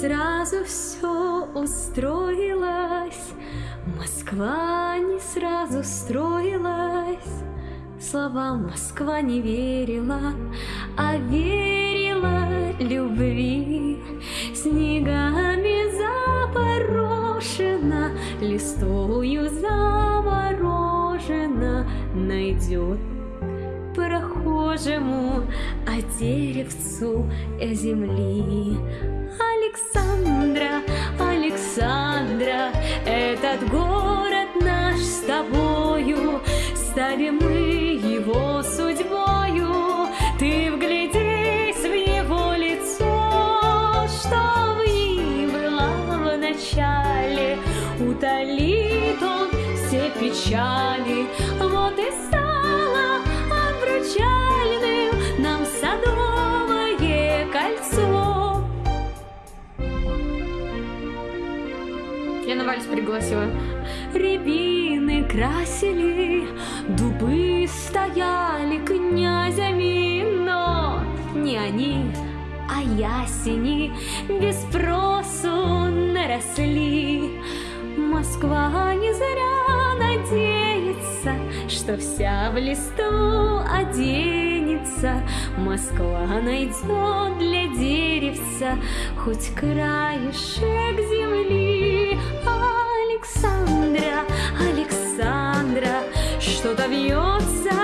сразу все устроилось, Москва не сразу строилась. Словам Москва не верила, а верила любви. Снегами запорошена, листою заморожена, найдет прохожему, а деревцу земли. Александра, Александра, этот город наш с тобою, стали мы его судьбою. Ты вглядись в его лицо, что ней была в начале, утолит он все печали, вот и стало Я на вальс пригласила. Рябины красили, дубы стояли князями, но не они, а ясени без спросу наросли. Москва не зря надеется, что вся в листу оденется. Москва найдет для деревца хоть краешек земли. Александра, Александра, что-то вьется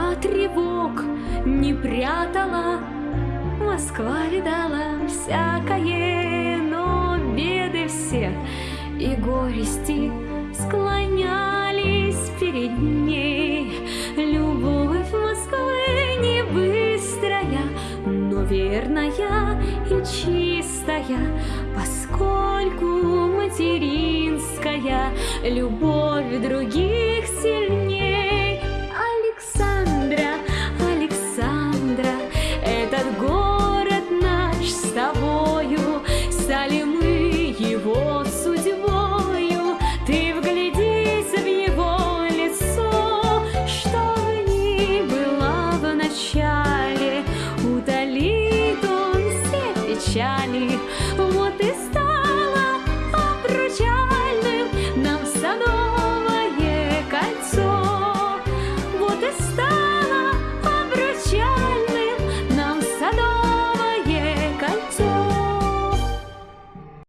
Москва тревог не прятала, Москва видала всякое, но беды все и горести склонялись перед ней. Любовь Москвы не быстрая, но верная и чистая, поскольку материнская любовь других сильней. Начале, утолит